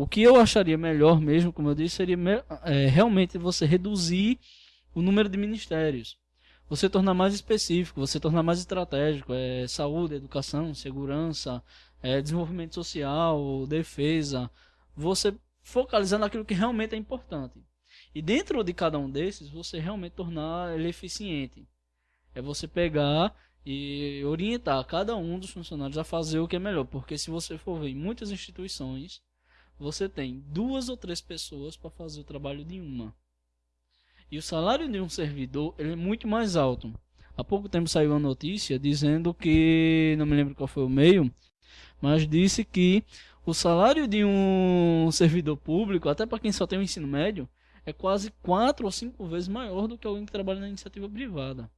O que eu acharia melhor mesmo, como eu disse, seria é, realmente você reduzir o número de ministérios. Você tornar mais específico, você tornar mais estratégico. É, saúde, educação, segurança, é, desenvolvimento social, defesa. Você focalizar naquilo que realmente é importante. E dentro de cada um desses, você realmente tornar ele eficiente. É você pegar e orientar cada um dos funcionários a fazer o que é melhor. Porque se você for ver muitas instituições, você tem duas ou três pessoas para fazer o trabalho de uma. E o salário de um servidor ele é muito mais alto. Há pouco tempo saiu uma notícia dizendo que, não me lembro qual foi o meio, mas disse que o salário de um servidor público, até para quem só tem o ensino médio, é quase quatro ou cinco vezes maior do que alguém que trabalha na iniciativa privada.